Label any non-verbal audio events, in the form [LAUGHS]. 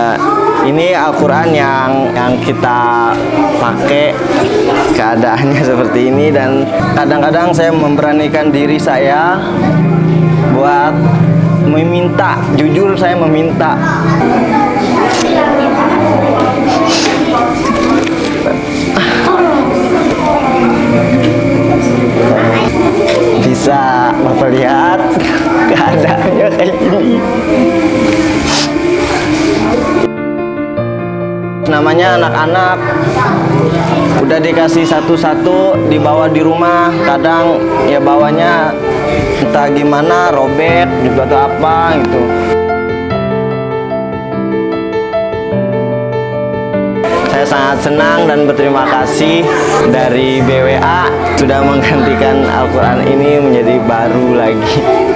Eh, ini Al-Quran yang yang kita pakai keadaannya [LAUGHS] seperti ini dan kadang-kadang saya memberanikan diri saya buat meminta jujur saya meminta. Bisa bapak lihat [LAUGHS] keadaannya kayak namanya anak-anak. Udah dikasih satu-satu dibawa di rumah. Kadang ya bawanya entah gimana robek juga atau apa gitu. Saya sangat senang dan berterima kasih dari BWA sudah menggantikan Al-Quran ini menjadi baru lagi